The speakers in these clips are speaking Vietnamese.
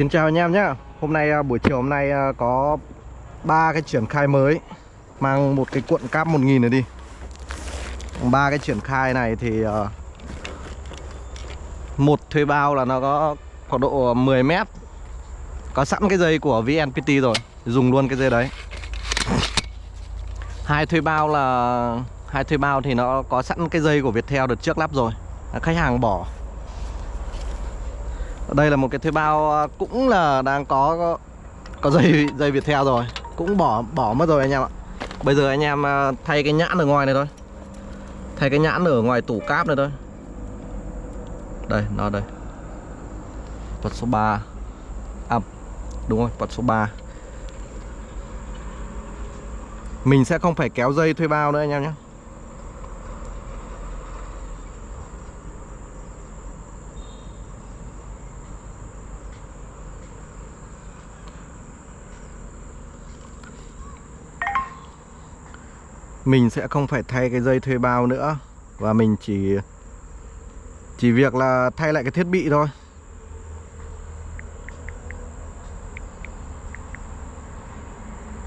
Xin chào anh em nhé. Hôm nay à, buổi chiều hôm nay à, có ba cái triển khai mới. Mang một cái cuộn cáp 1000 này đi. Ba cái triển khai này thì à, Một thuê bao là nó có khoảng độ 10 mét. Có sẵn cái dây của VNPT rồi. Dùng luôn cái dây đấy. Hai thuê bao là, Hai thuê bao thì nó có sẵn cái dây của Viettel đợt trước lắp rồi. Khách hàng bỏ đây là một cái thuê bao à, cũng là đang có có dây dây Viettel rồi. Cũng bỏ bỏ mất rồi anh em ạ. Bây giờ anh em à, thay cái nhãn ở ngoài này thôi. Thay cái nhãn ở ngoài tủ cáp này thôi. Đây, nó đây. Vật số 3 à đúng rồi vật số 3 mình sẽ không phải kéo dây thuê bao nữa anh em nhé. Mình sẽ không phải thay cái dây thuê bao nữa. Và mình chỉ chỉ việc là thay lại cái thiết bị thôi.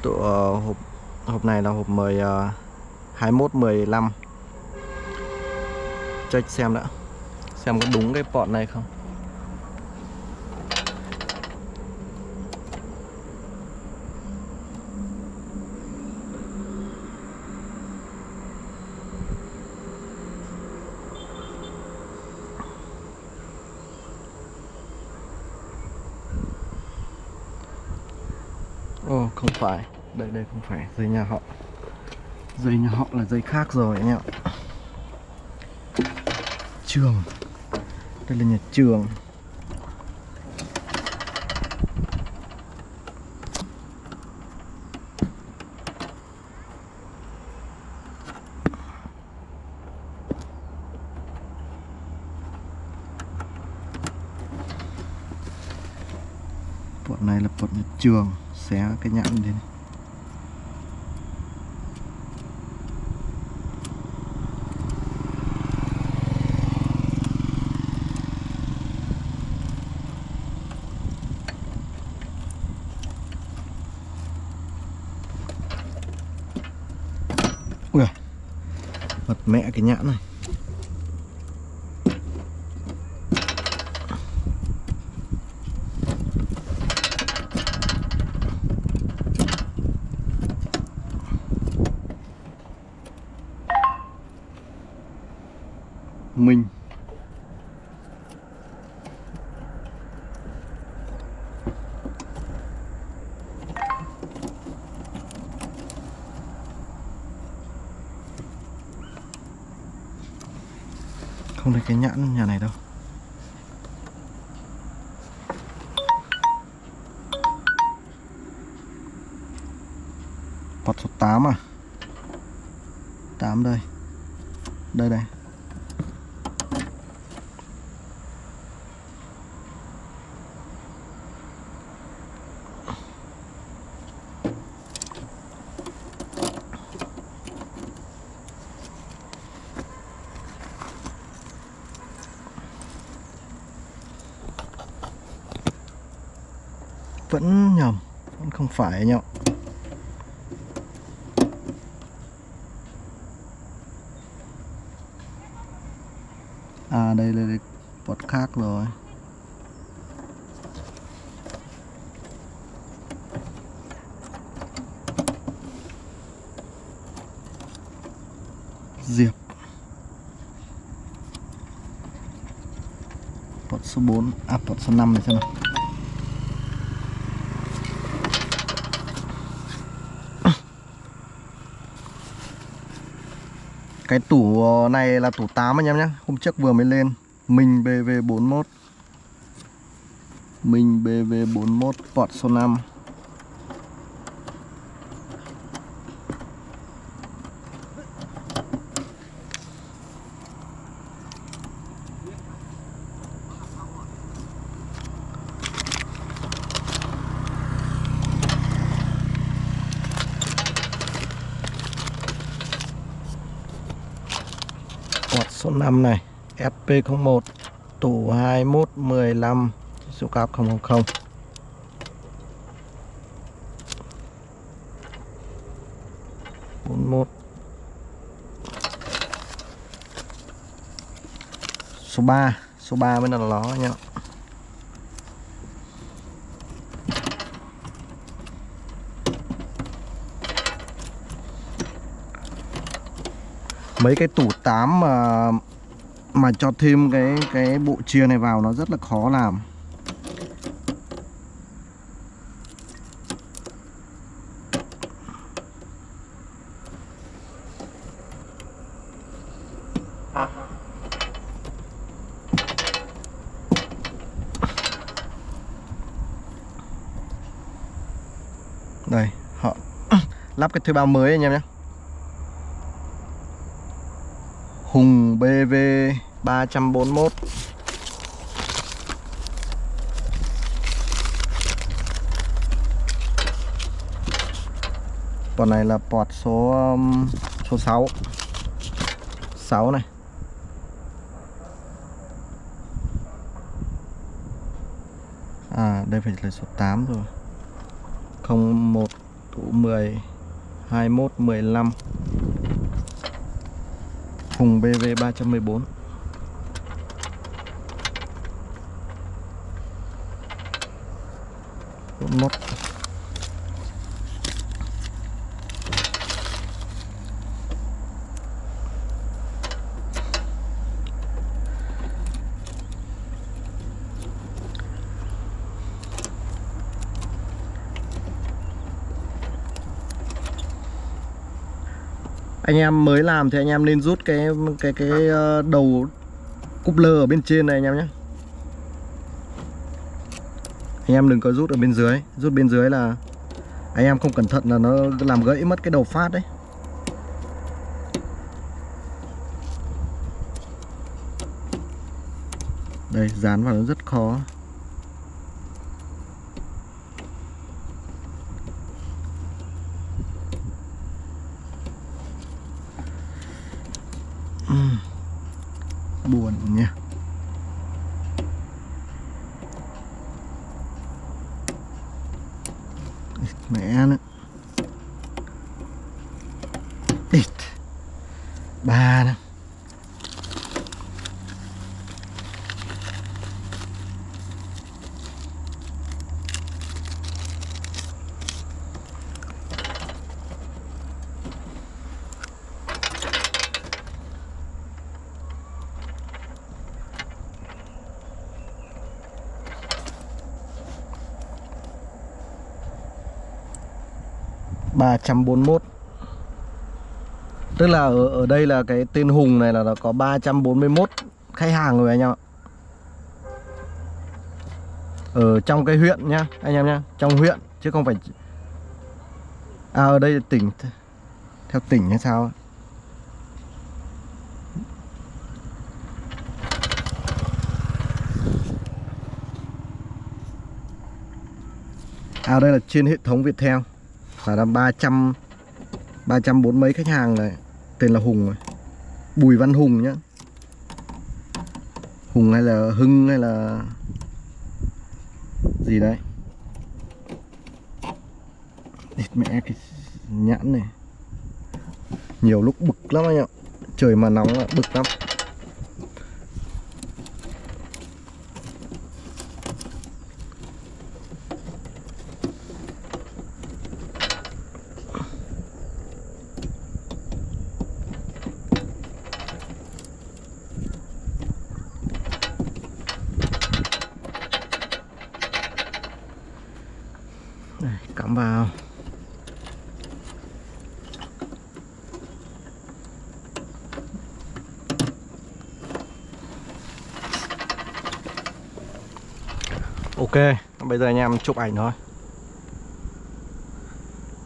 Tụ uh, hộp hộp này là hộp 10 uh, 21 15 check xem đã xem có đúng cái port này không? Ồ, không phải. Đây đây không phải. Dây nhà họ. Dây nhà họ là dây khác rồi anh em ạ. Trường. Đây là nhà trường. Bọn này là bọn nhà trường xé cái nhãn lên Ui mật mẹ cái nhãn này. Mình. Không thấy cái nhãn nhà này đâu Pot số 8 à 8 đây Đây đây vẫn nhầm, vẫn không phải anh ạ à đây là bọt khác rồi. Diệp. Bọt số 4 à bọt số 5 này xem nào. Cái tủ ờ, này là tủ 8 anh em nhé Hôm trước vừa mới lên. Mình BV41 Mình BV41 port số 5 05 này FP01 tủ 21 15 số cáp 000 41 số 3 số 3 mới là ló nha. Mấy cái tủ 8 mà uh, mà cho thêm cái cái bộ chia này vào nó rất là khó làm. Đây, họ lắp cái thuê bao mới anh em nhé. Hùng BV 341 Còn này là port số um, số 6 6 này. À đây phải là số 8 rồi. 01 10 21 15 Hùng BV 314 41 anh em mới làm thì anh em nên rút cái cái cái ờ, đầu cúp lơ ở bên trên này anh em nhé anh em đừng có rút ở bên dưới. Rút bên dưới là anh em không cẩn thận là nó làm gãy mất cái đầu phát đấy. Đây, dán vào nó rất khó. 341 Tức là ở, ở đây là cái tên Hùng này là nó có 341 khách hàng rồi anh em ạ. Ở trong cái huyện nhá anh em nhá Trong huyện chứ không phải À ở đây là tỉnh Theo tỉnh hay sao À đây là trên hệ thống Viettel. Là là 300 340 mấy khách hàng này. Tên là Hùng này. Bùi Văn Hùng nhá. Hùng hay là Hưng hay là Gì đấy. Địt mẹ cái nhãn này. Nhiều lúc bực lắm anh ạ. Trời mà nóng là bực lắm Đây, cắm vào Ok, bây giờ anh em chụp ảnh thôi.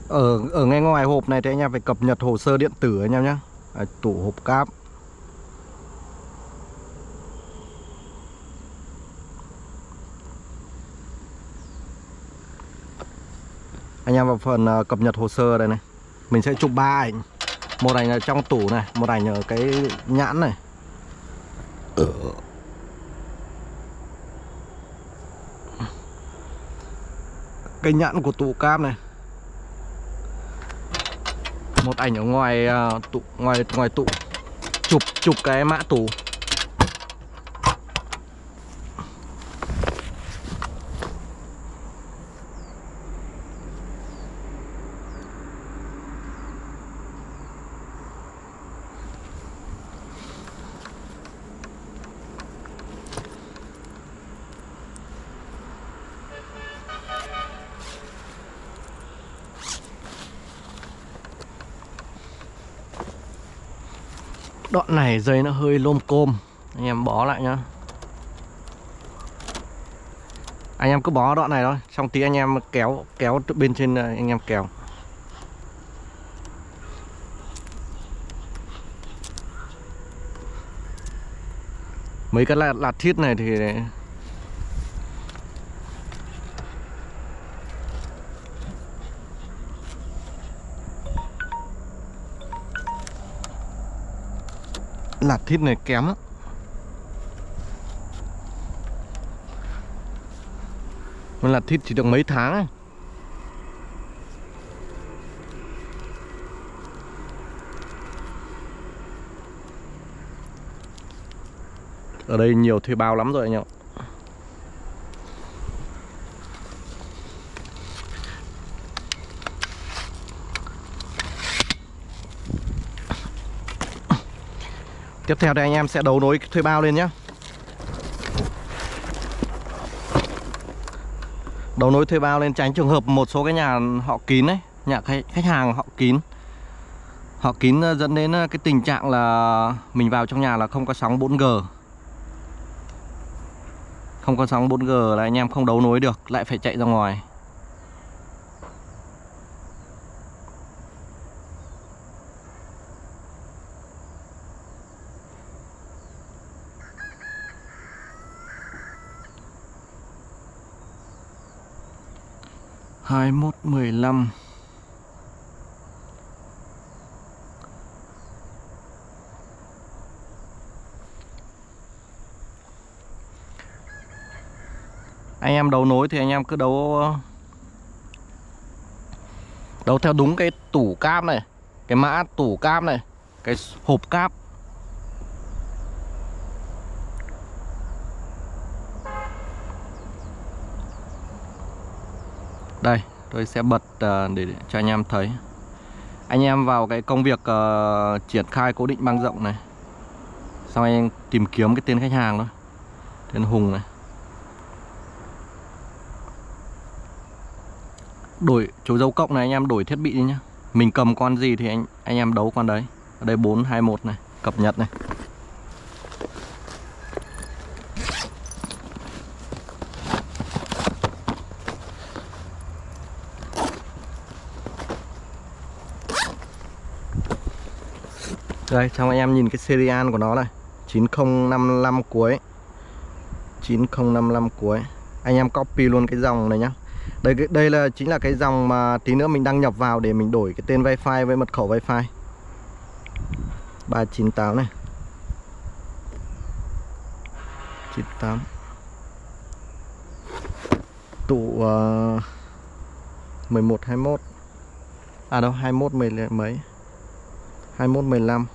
Ở ở ngay ngoài hộp này thì anh em phải cập nhật hồ sơ điện tử anh em nhé. Tủ hộp cáp. Anh em vào phần uh, cập nhật hồ sơ đây này. Mình sẽ chụp ba ảnh. Một ảnh ở trong tủ này một ảnh ở cái nhãn này. Ờ. cây nhãn của tủ cam này. Một ảnh ở ngoài à, uh, tụ ngoài ngoài tụ chụp chụp cái mã tủ. Đoạn này dây nó hơi lôm côm. Anh em bó lại nhá. Anh em cứ bó đoạn này thôi Xong tí anh em kéo kéo bên trên ờ, anh em kéo. Mấy cái lạt, lạt thiết này thì lạt thịt này kém lắm Mà lạt thịt chỉ được mấy tháng ấy. Ở đây nhiều thuê bao lắm rồi anh em ạ Tiếp theo đây anh em sẽ đấu nối thuê bao lên nhé Đấu nối thuê bao lên tránh trường hợp một số cái nhà họ kín đấy Nhà khách, hàng họ kín. Họ kín ờ, dẫn đến ờ, cái tình trạng là Mình vào trong nhà là không có sóng 4G Không có sóng 4G là anh em không đấu nối được Lại phải chạy ra ngoài. Hai mốt mười lăm. Anh em đấu nối thì anh em cứ đấu đấu theo đúng cái tủ cáp này, cái mã tủ cáp này, cái hộp cáp. Đây tôi sẽ bật ờ, để cho anh em thấy. Anh em vào cái công việc uh, triển khai cố định băng rộng này. Xong anh tìm kiếm cái tên khách hàng thôi Tên Hùng này. Đổi chú dấu cộng này anh em đổi thiết bị đi nhá. Mình cầm con gì thì anh anh em đấu con đấy. Ở đây 421 này Cập nhật này. Đây, cho anh em nhìn cái serial của nó này. 9055 cuối. 9055 cuối. Anh em copy luôn cái dòng này nhá. Đây đây là chính là cái dòng mà tí nữa mình đăng nhập vào để mình đổi cái tên wifi với mật khẩu wifi. 398 này. 98 Tụ uh, 11 21 À đâu 21 10 mấy? 21 15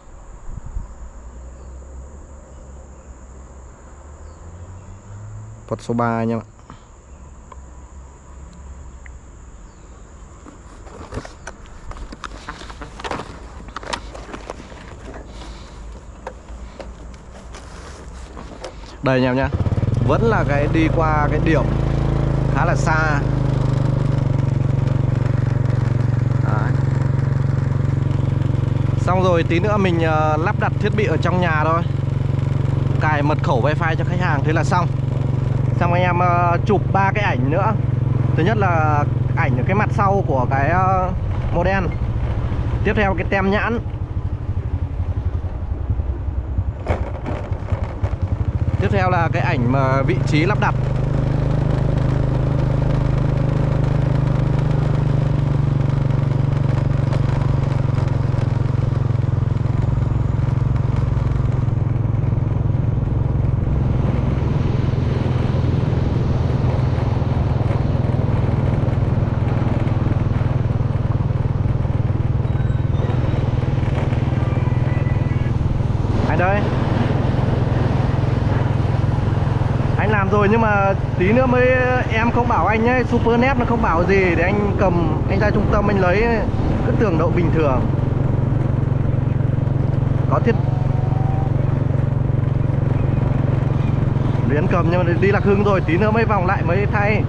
Phật số 3 anh em ạ Đây anh em nhá Vẫn là cái đi qua cái điểm khá là xa. Xong rồi tí nữa mình uh, lắp đặt thiết bị ở trong nhà thôi. Cài mật khẩu wifi cho khách hàng Thế là xong xong anh em uh, chụp ba cái ảnh nữa. Thứ nhất là ảnh ở cái mặt sau của cái uh, model. Tiếp theo cái tem nhãn. Tiếp theo là cái ảnh mà vị trí lắp đặt. Tí nữa mới ờ, em không bảo anh nhá, Super Net nó không bảo gì để anh cầm anh ra trung tâm anh lấy ờ, cứ tưởng độ bình thường. Có thiết Luyến cầm nhưng mà đi Lạc Hưng rồi tí nữa mới vòng lại mới thay.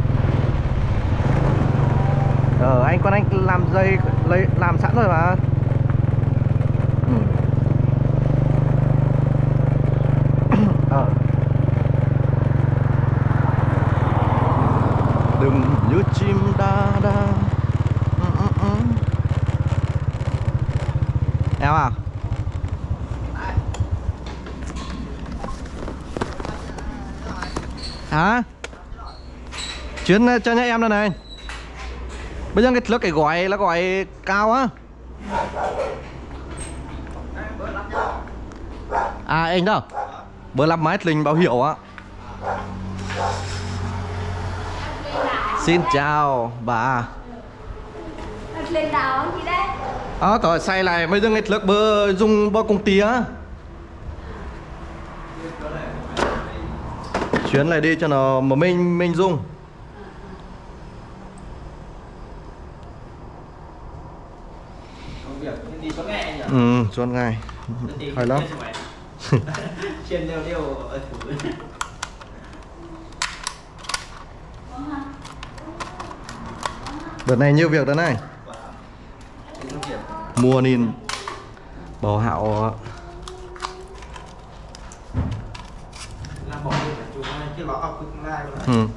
Ờ anh con anh làm dây lấy làm sẵn rồi mà ừ. ờ. Đừng như chim đa đa ừ, ừ, ừ. Em à Hả? Chuyến ờ, cho nhá em đây này. Bây giờ cái lớp cái gói là gói cao á. À anh đâu? Bữa lắp máy linh báo hiệu á. Xin chào bà. Lên đảo gì đấy Ờ tỏi xay lại. Bây giờ cái lớp bơ dùng bao công ty á Chuyến này đi cho nó mà mình mình dùng công việc đi có nghe nhỉ Ừ, suốt ngày Hay lắm. Trên đều đều ở thử Đợt này nhiều việc đó này. Mua nên Bảo hạo làm bỏ đi phải chụp ngay chứ nó học tương lai rồi Ừ.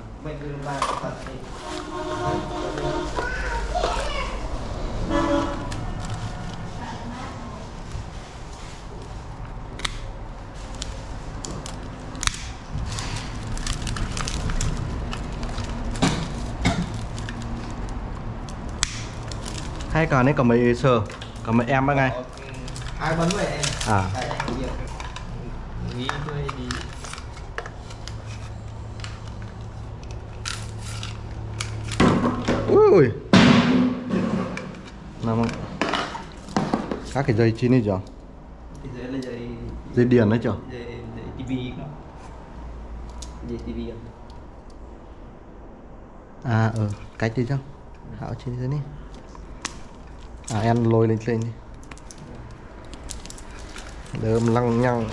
Hay cả này cả mấy sờ Cả mấy em bao ngày Có, ừ, ai bấn vậy em À. nghĩ đi Ui Nằm Các cái dây chi này chưa? Dưới là dây Dây điện đấy chưa? Dây dây tivi dây tivi À ờ Cách đi chứ. Hạo chi thế này À em lôi lên lên đi. Đơm lăng nhăng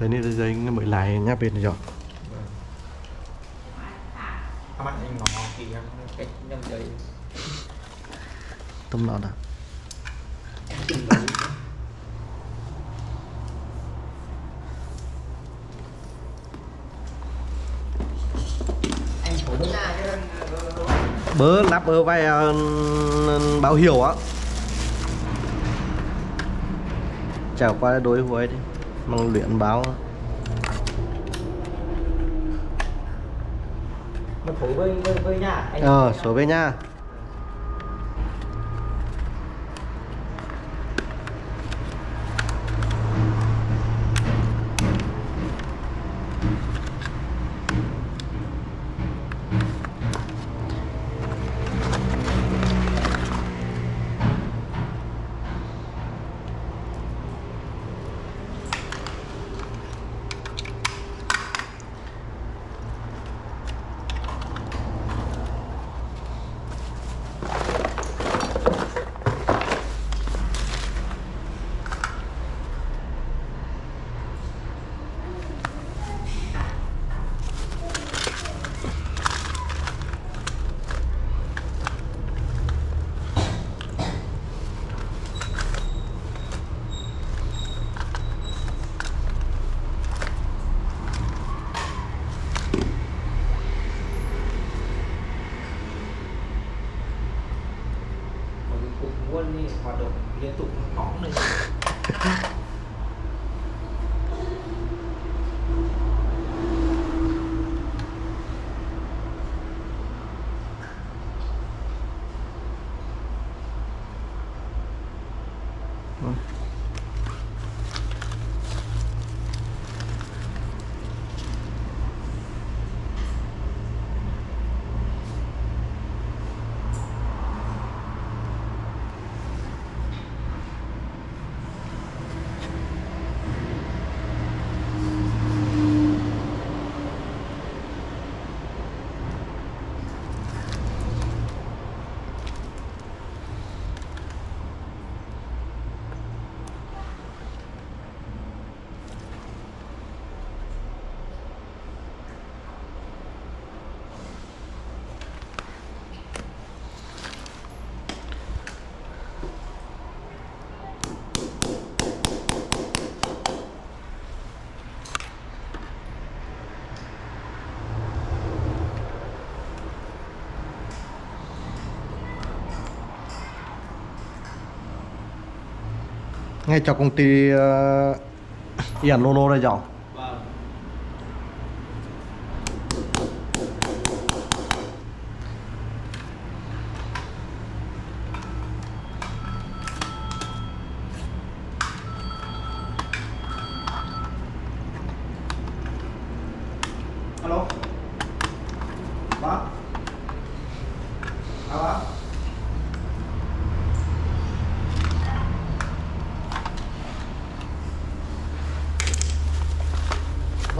Thế này là dây mới lại nhá bên này rồi. Các bạn anh ngó em cách nhầm Tâm đấy anh thủ ra chứ bớ lắp ở vai ờ, báo hiệu á. Chào qua đối với đi mang luyện báo. Mà thủ với với với nhà anh ờ số về nha ngay cho công ty ờ, uh, Ian Lolo đây rồi vâng alo vâng alo vâng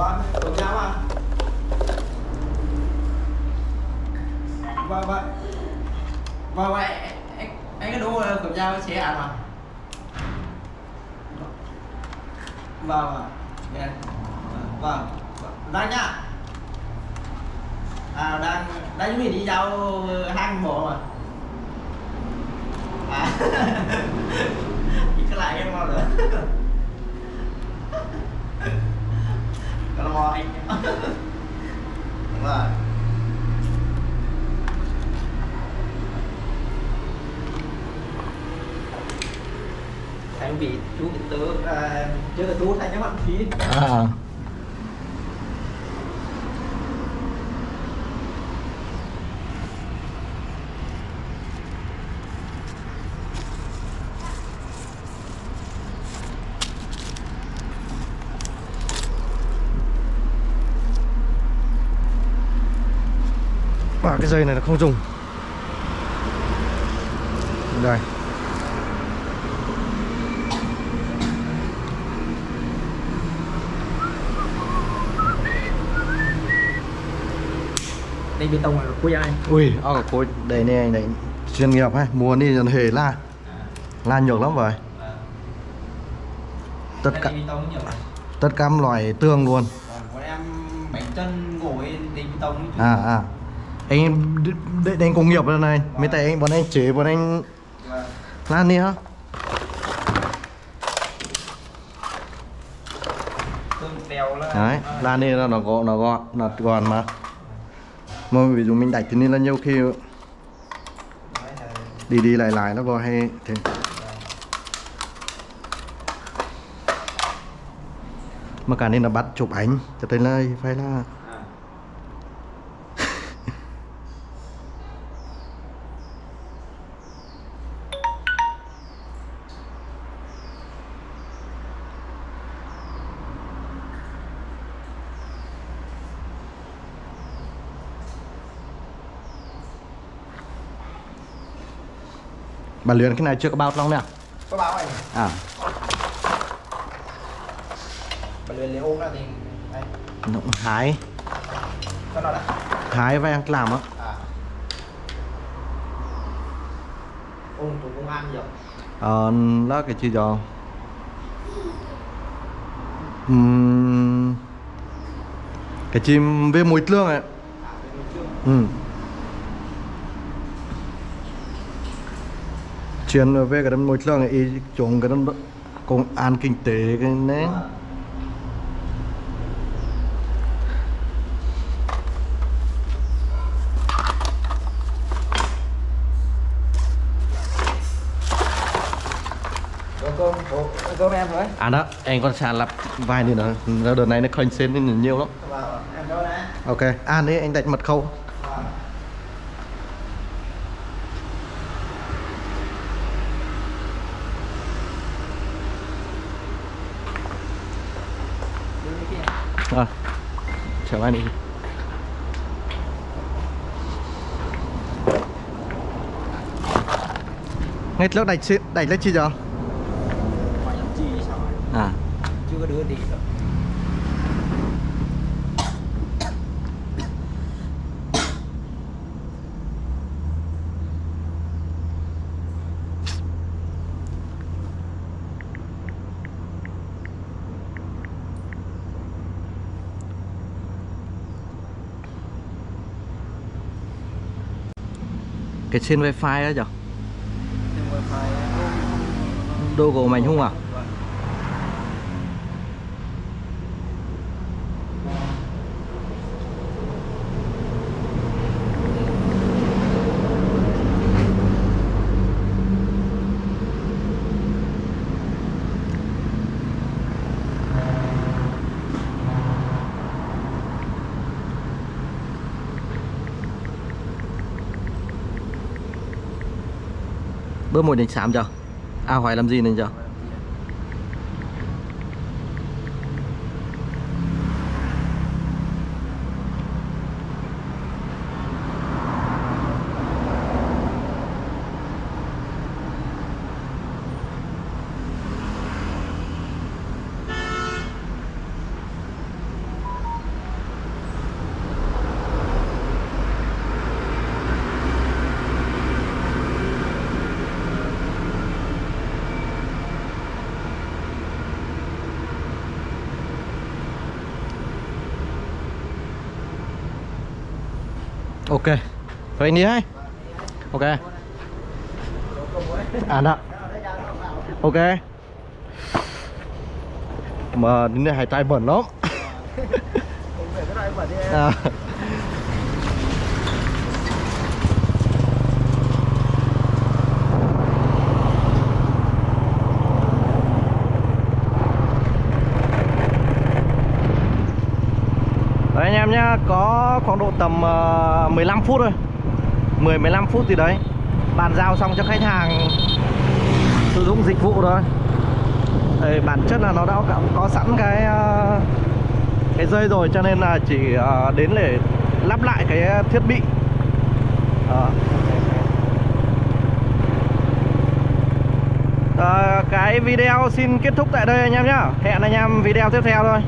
vâng của nhau à vâng vâng vâng vâng anh anh cái đu của nhau chế ăn mà vâng vâng Dạ vâng. Đang nhá à đang đang chuẩn bị đi giao hang bộ mà. À. Cái lại em mau nữa. Cái mò anh đúng rồi. Anh bị chú bị tớ à, chưa là chú thay cái bạn phí à. Dây này là không dùng. Đây. Đây bê tông là quý ai? Ui ơ khối đây này anh đấy chuyên nghiệp hay mua đi dần hề la. La nhiều lắm rồi. Tất cả tất cả loại tương luôn. Còn em bánh chân ngồi đi bê tông à à anh đây anh công nghiệp rồi này. Mấy tay anh, bọn anh chế bọn anh lan đi hả? Đấy, lan đi là nó gọn nó gọn nó gọn mà. Mà ví dụ mình đặt thì nên là nhiều khi đi đi lại lại nó vào hay thế. Mà cả nên là bắt chụp ảnh, cho tới là phải là à bà luyện cái này chưa có bao long nè có báo này. À. Bà luyện lấy ôm ra thì đây. Nó cũng hái. Nó đã. Hái và ăn làm á. À. Ôm tụ công an nhiều. Ờ đó cái chi cho Ừm, cái chim với mùi tương ấy. À ừ. Chuyên về cái mùi tương ấy chúng cái công an kinh tế cái Có cơm, em rồi à đó anh còn sàn lập vài nữa đợt này nó khơi xến lên nhiều lắm. Vâng, em ok à đấy anh đặt mật khẩu Vâng. Đưa cái kia. à chào anh đi ngay lúc chi đẩy lên chi giờ? À. Chưa có đưa đi được cái trên wifi đó phải đô của mình không à Vâng. bữa một định sám chưa à hỏi làm gì nên cho ok vậy anh đi hay ok. À ạ, ok. Mà đến đây hai tai bẩn lắm. À. Đấy anh em nhá, có khoảng độ tầm ờ, uh, 15 phút thôi. 10 15 phút gì đấy Bàn giao xong cho khách hàng sử dụng dịch vụ thôi Đây, bản chất là nó đã có, có sẵn cái ờ, cái dây rồi cho nên là chỉ ờ, đến để lắp lại cái thiết bị à. Cái video xin kết thúc tại đây anh em nhé. Hẹn anh em video tiếp theo thôi